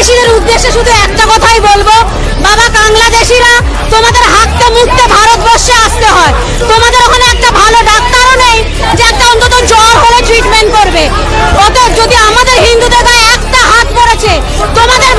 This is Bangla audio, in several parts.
বাংলাদেশিদের উদ্দেশ্যে শুধু একটা কথাই বলব। বাবা বাংলাদেশিরা, তোমাদের হাঁকতে মুখতে ভারতবর্ষে আসতে হয়। তোমাদের ওখানে একটা ভালো ডাক্তারও নেই যে একটা অন্তত জ্বর হলে ট্রিটমেন্ট করবে। অত যদি আমাদের হিন্দুদের গায়ে একটা হাত পড়েছে, তোমাদের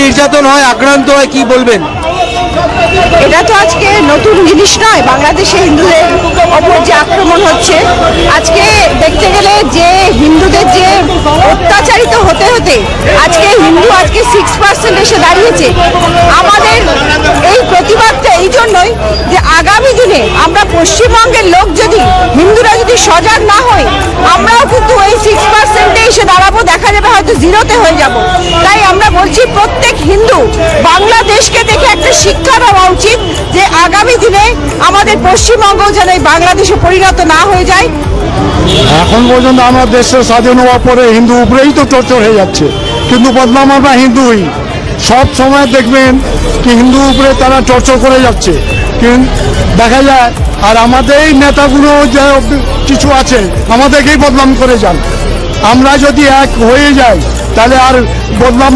নির্যাতন হয়, আক্রান্ত হয়, কি বলবেন? এটা তো আজকে নতুন জিনিস নয়, বাংলাদেশে হিন্দুদের ওপর যে আক্রমণ হচ্ছে। আজকে দেখতে গেলে যে হিন্দুদের যে অত্যাচারিত হতে হতে আজকে হিন্দু আজকে সিক্স পার্সেন্ট এসে দাঁড়িয়েছে। আমাদের এই প্রতিবাদটা এই জন্যই যে আগামী দিনে আমরা পশ্চিমবঙ্গের লোক যদি, হিন্দুরা যদি সজাগ না হই আমরাও কিন্তু এই সিক্স পার্সেন্টে এসে দাঁড়াবো যাবে জিরোতে হয়ে যাব। তাই আমরা বলছি প্রত্যেক হিন্দু বাংলাদেশকে দেখে একটা শিক্ষা দেওয়া উচিত যে আগামী দিনে আমাদের পশ্চিমবঙ্গ যেন এই বাংলাদেশে পরিণত না হয়ে যায়। এখন পর্যন্ত আমার দেশের স্বাধীন হওয়ার পরে হিন্দু উপরেই তো টর্চর হয়ে যাচ্ছে। কিন্তু বদনাম আমরা হিন্দুই। সব সময় দেখবেন কি হিন্দু উপরে তারা টর্চর করে যাচ্ছে। কিন্তু দেখা যায়, আর আমাদের এই নেতাগুলো যে কিছু আছে, আমাদেরকেই বদনাম করে যান। আমরা যদি এক হয়ে যাই তাহলে আর বদনাম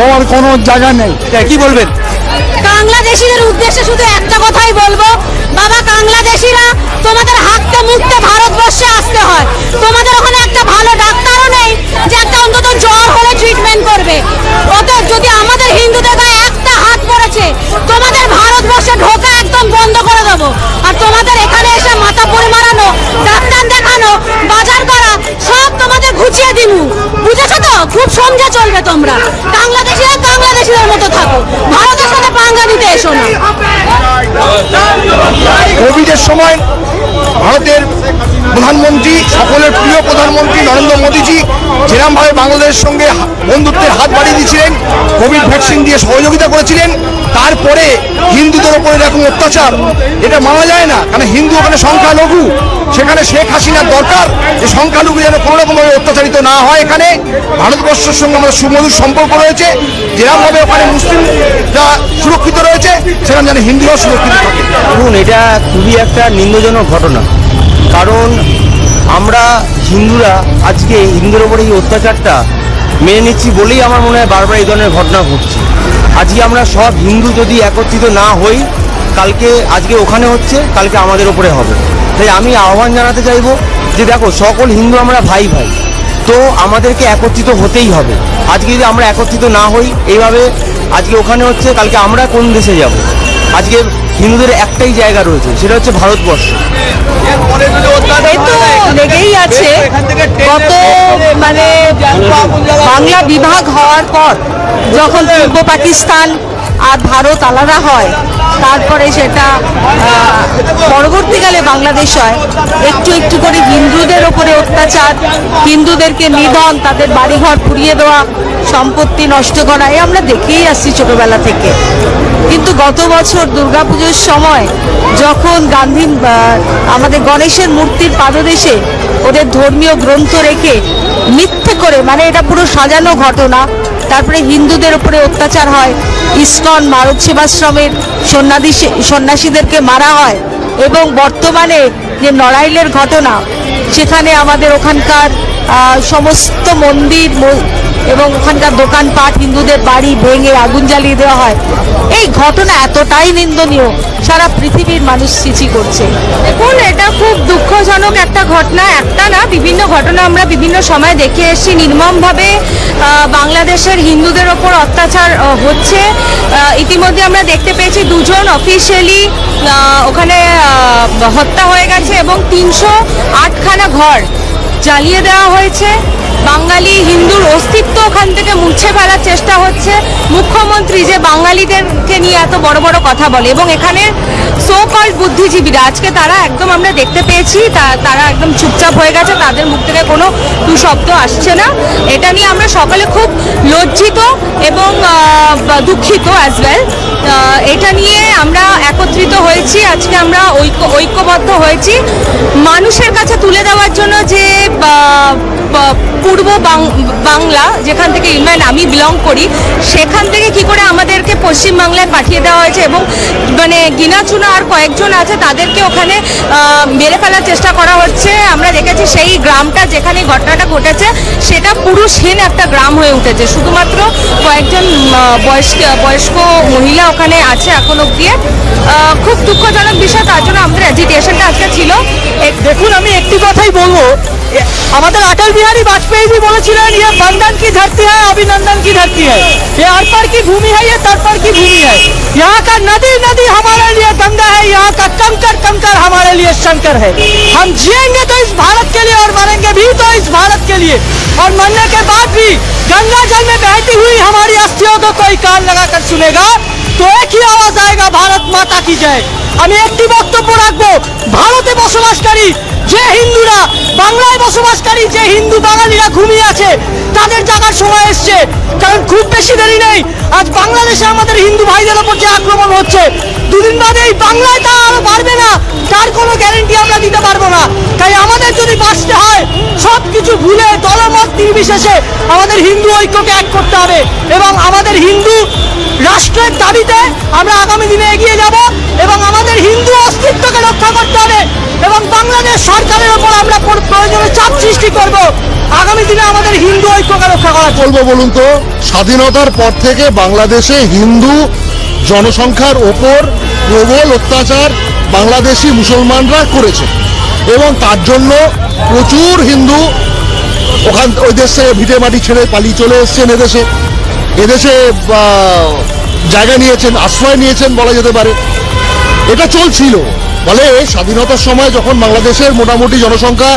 হওয়ার কোনো জায়গা নেই। কি বলবেন? বাংলাদেশিদের উদ্দেশ্যে শুধু একটা কথাই বলব। বাবা বাংলাদেশিরা তোমাদের হাঁকতে মুখতে ভারতবর্ষে আসতে হয়। তোমাদের ওখানে একটা ভালো ডাক্তারও নেই যে একটা অন্তত জ্বর হলে ট্রিটমেন্ট করবে। অতএব যদি আমাদের হিন্দুদের গায়ে একটা হাত পড়েছে তোমাদের ভারতবর্ষে ঢোকা একদম বন্ধ করে দেবো। আর তোমাদের এখানে এসে মাথা পরে মারানো ডাক্তার দেখানো বাজার সমঝে চলবে তোমরা? বাংলাদেশে বাংলাদেশিদের মতো থাকো। ভারতের সাথে পাঙ্গা দিতে এসো না। কোভিডের সময় ভারতের প্রধানমন্ত্রী, সকলের প্রিয় প্রধানমন্ত্রী নরেন্দ্র মোদীজি, যেরমভাবে বাংলাদেশের সঙ্গে বন্ধুত্বের হাত বাড়িয়ে দিয়েছিলেন কোভিড ভ্যাকসিন দিয়ে সহযোগিতা করেছিলেন। তারপরে হিন্দুদের ওপর এরকম অত্যাচার, এটা মানা যায় না। কারণ হিন্দু ওখানে সংখ্যালঘু, সেখানে শেখ হাসিনার দরকার। যে সংখ্যালঘু যেন কোনো রকমভাবে অত্যাচারিত না হয় এখানে। ভারতবর্ষের সঙ্গে আমাদের সুমধুর সম্পর্ক রয়েছে। যেরকমভাবে ওখানে মুসলিমরা সুরক্ষিত রয়েছে, সেখানে যেন হিন্দুরাও সুরক্ষিত থাকে। দেখুন এটা খুবই একটা নিন্দজনক ঘটনা। কারণ আমরা হিন্দুরা আজকে হিন্দুর ওপরে এই অত্যাচারটা মেনে নিচ্ছি বলেই আমার মনে হয় বারবার এই ধরনের ঘটনা ঘটছে। আজকে আমরা সব হিন্দু যদি একত্রিত না হই, কালকে, আজকে ওখানে হচ্ছে, কালকে আমাদের ওপরে হবে। তাই আমি আহ্বান জানাতে চাইব যে দেখো, সকল হিন্দু আমরা ভাই ভাই, তো আমাদেরকে একত্রিত হতেই হবে। আজকে যদি আমরা একত্রিত না হই, এইভাবে আজকে ওখানে হচ্ছে, কালকে আমরা কোন দেশে যাব? আজকে হিন্দুদের একটাই জায়গা রয়েছে, সেটা হচ্ছে ভারতবর্ষ। লেগেই আছে। গত মানে বাংলা বিভাগ হওয়ার পর যখন পূর্ব পাকিস্তান আর ভারত আলাদা হয়, তারপরে সেটা পরবর্তীকালে বাংলাদেশ হয়। একটু একটু করে হিন্দুদের ওপরে অত্যাচার, হিন্দুদেরকে নিধন, তাদের বাড়িঘর পুড়িয়ে দেওয়া, সম্পত্তি নষ্ট করা এ আমরা দেখেই আসছি ছোটবেলা থেকে। কিন্তু গত বছর দুর্গাপুজোর সময় যখন গান্ধী আমাদের গণেশের মূর্তির পাদদেশে ওদের ধর্মীয় গ্রন্থ রেখে মিথ্যে করে মানে এটা পুরো সাজানো ঘটনা, তারপরে হিন্দুদের উপরে অত্যাচার হয়, ইস্কন ভারত সেবাশ্রমের সন্ন্যাসী সন্ন্যাসীদেরকে মারা হয়, এবং বর্তমানে যে নড়াইলের ঘটনা, সেখানে আমাদের ওখানকার সমস্ত মন্দির এবং ওখানকার দোকানপাট, হিন্দুদের বাড়ি ভেঙে আগুন জ্বালিয়ে দেওয়া হয়। এই ঘটনা এতটাই নিন্দনীয়, সারা পৃথিবীর মানুষ সিচি করছে। দেখুন, এটা খুব দুঃখজনক একটা ঘটনা, একটা না, বিভিন্ন ঘটনা আমরা বিভিন্ন সময় দেখে এসেছি। নির্মমভাবে বাংলাদেশের হিন্দুদের ওপর অত্যাচার হচ্ছে। ইতিমধ্যে আমরা দেখতে পেয়েছি দুজন অফিসিয়ালি ওখানে হত্যা হয়ে গেছে এবং তিনশো আটখানা ঘর জ্বালিয়ে দেওয়া হয়েছে। বাঙালি হিন্দুর অস্তিত্ব ওখান থেকে মুছে ফেলার চেষ্টা হচ্ছে। মুখ্যমন্ত্রী যে বাঙালিদেরকে নিয়ে এত বড় বড় কথা বলে এবং এখানে সো কল্ড বুদ্ধিজীবীরা, আজকে তারা একদম আমরা দেখতে পেয়েছি তারা একদম চুপচাপ হয়ে গেছে, তাদের মুখ থেকে কোনো টু শব্দ আসছে না। এটা নিয়ে আমরা সকলে খুব লজ্জিত এবং দুঃখিত অ্যাজ ওয়েল এটা নিয়ে আজকে আমরা ঐক্য, ঐক্যবদ্ধ হয়েছি। মানুষের কাছে তুলে দেওয়ার জন্য যে পূর্ব বাংলা, যেখান থেকে ইভেন আমি বিলং করি, সেখান থেকে কি করে আমাদেরকে পশ্চিম বাংলায় পাঠিয়ে দেওয়া হয়েছে এবং মানে গিনাচুনা আর কয়েকজন আছে, তাদেরকে ওখানে মেরে ফেলার চেষ্টা করা হচ্ছে। আমরা দেখেছি সেই গ্রামটা যেখানে ঘটনাটা ঘটেছে, সেটা পুরুষহীন একটা গ্রাম হয়ে উঠেছে। শুধুমাত্র কয়েকজন বয়স্ক বয়স্ক মহিলা ওখানে আছে এখন অব্দি খুব দুঃখজনক বিপজ্জনক विषय তার জন্য আমাদের অ্যাজিটেশনটা আজকে ছিল। দেখুন, আমি একটি अटल बिहारी वाजपेयी जी बोले ये बंधन की धरती है अभिनंदन की धरती है ये अर्पण की भूमि है ये तर्पण की भूमि है यहाँ का नदी नदी हमारे लिए गंगा है, यहाँ का कंकर कंकर हमारे लिए शंकर है। हम जिएँगे तो इस भारत के लिए और मरेंगे भी तो इस भारत के लिए। और मरने के बाद भी गंगा जल में बहती हुई हमारी अस्थियों को कोई कान लगाकर सुनेगा তো একই আওয়াজ আয়েগা ভারত মাতা কি জয়। আমি একটি বক্তব্য রাখব, ভারতে বসবাসকারী যে হিন্দুরা, বাংলায় বসবাসকারী যে হিন্দু বাঙালিরা ঘুমিয়ে আছে, তাদের জাগার সময় এসছে। কারণ খুব বেশি দেরি নেই, আজ বাংলাদেশে আমাদের হিন্দু ভাইদের ওপর যে আক্রমণ হচ্ছে, দুদিন বাদে এই বাংলায় তা আরও বাড়বে না, তার কোনো গ্যারেন্টি আমরা দিতে পারব না। বাঁচতে হয়। সব কিছু ভুলে দলমত নির্বিশেষে আমাদের হিন্দু ঐক্যকে এক করতে হবে এবং আমাদের হিন্দু রাষ্ট্রের দাবিতে আমরা আগামী দিনে এগিয়ে যাব এবং আমাদের হিন্দু অস্তিত্বকে রক্ষা করতে হবে এবং বাংলাদেশ সরকারের ওপর আমরা প্র- প্রয়োজনে চাপ সৃষ্টি করব। আগামী দিনে আমাদের হিন্দু ঐক্যকে রক্ষা করা বলব বলুন তো? স্বাধীনতার পর থেকে বাংলাদেশে হিন্দু জনসংখ্যার ওপর প্রবল অত্যাচার বাংলাদেশি মুসলমানরা করেছে। এবং তার জন্য প্রচুর হিন্দু ওখান ওই দেশে ভিটে মাটি ছেড়ে পালিয়ে চলে এসছেন এদেশে। এদেশে জায়গা নিয়েছেন, আশ্রয় নিয়েছেন বলা যেতে পারে। এটা চলছিল। ফলে স্বাধীনতার সময় যখন বাংলাদেশের মোটামুটি জনসংখ্যা,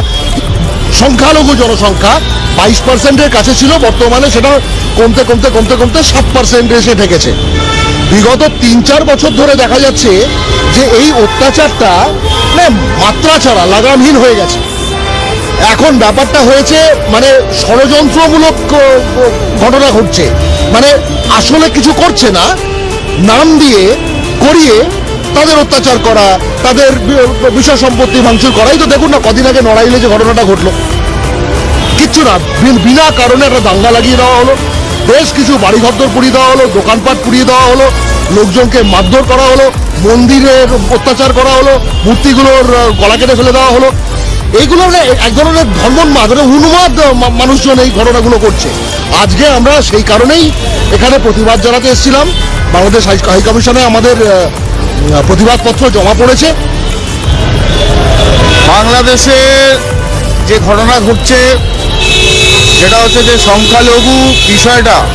সংখ্যালঘু জনসংখ্যা বাইশ পার্সেন্টের কাছে ছিল, বর্তমানে সেটা কমতে কমতে কমতে কমতে সাত পার্সেন্টে এসে ঠেকেছে। বিগত তিন চার বছর ধরে দেখা যাচ্ছে যে এই অত্যাচারটা মানে মাত্রা ছাড়া, লাগামহীন হয়ে গেছে। এখন ব্যাপারটা হয়েছে মানে ষড়যন্ত্রমূলক ঘটনা ঘটছে। মানে আসলে কিছু করছে না, নাম দিয়ে করিয়ে তাদের অত্যাচার করা, তাদের বিষয় সম্পত্তি ভাঙচুর করাই তো দেখুন না, কদিন আগে নড়াইলে যে ঘটনাটা ঘটলো। কিচ্ছু না বিনা কারণে একটা দাঙ্গা লাগিয়ে দেওয়া হলো। বেশ কিছু বাড়িঘর পুড়িয়ে দেওয়া হলো, দোকানপাট পুড়িয়ে দেওয়া হলো, লোকজনকে মারধর করা হলো। মন্দিরের অত্যাচার করা হলো, মূর্তিগুলোর গলা কেটে ফেলে দেওয়া হলো। এইগুলো মানে এক ধরনের ধর্মোন্মাদ মানে উন্মাদ মা- মানুষজন এই ঘটনাগুলো করছে। আজকে আমরা সেই কারণেই এখানে প্রতিবাদ জানাতে এসেছিলাম। বাংলাদেশ হাই কমিশনে আমাদের প্রতিবাদপত্র জমা পড়েছে। বাংলাদেশে যে ঘটনা ঘটছে যেটা হচ্ছে যে সংখ্যালঘু বিষয়টা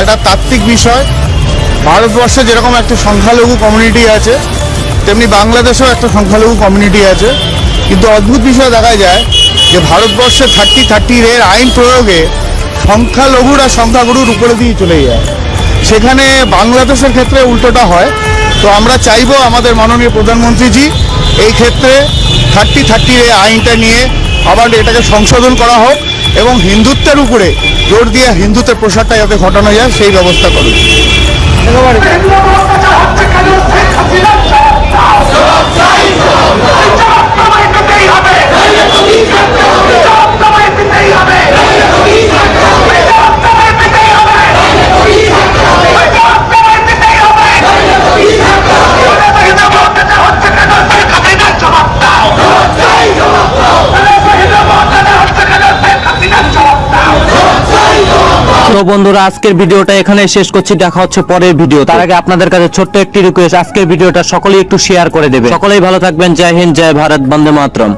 একটা তাত্ত্বিক বিষয়। ভারতবর্ষে যেরকম একটা সংখ্যালঘু কমিউনিটি আছে, তেমনি বাংলাদেশেও একটা সংখ্যালঘু কমিউনিটি আছে। কিন্তু অদ্ভুত বিষয় দেখা যায় যে ভারতবর্ষে থার্টি থার্টি এর আইন প্রয়োগে সংখ্যালঘুরা সংখ্যাগুরুর উপরে দিয়ে চলে যায়। সেখানে বাংলাদেশের ক্ষেত্রে উল্টোটা হয়। তো আমরা চাইব আমাদের মাননীয় প্রধানমন্ত্রীজি এই ক্ষেত্রে থার্টি থার্টি এই আইনটা নিয়ে আবার এটাকে সংশোধন করা হোক এবং হিন্দুত্বের উপরে জোর দিয়ে হিন্দুত্বের প্রসারটা যাতে ঘটানো যায়, সেই ব্যবস্থা করুন। No, no. তো বন্ধুরা, আজকের ভিডিওটা এখানে শেষ করছি। দেখা হচ্ছে পরের ভিডিও। তার আগে আপনাদের কাছে ছোট্ট একটি রিকোয়েস্ট আজকের ভিডিওটা সকলেই একটু শেয়ার করে দেবে। সকলেই ভালো থাকবেন। জয় হিন্দ, জয় ভারত, বন্দে মাতরম।